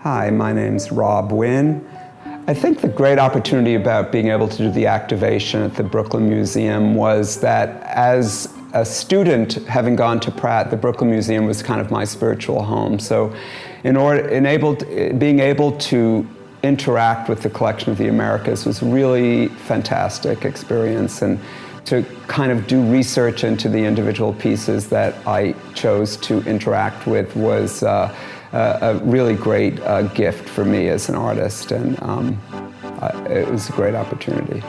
Hi, my name's Rob Wynn. I think the great opportunity about being able to do the activation at the Brooklyn Museum was that as a student, having gone to Pratt, the Brooklyn Museum was kind of my spiritual home. So in order, enabled, being able to interact with the collection of the Americas was a really fantastic experience and to kind of do research into the individual pieces that I chose to interact with was uh, a, really great uh, gift for me as an artist and um, it was a great opportunity.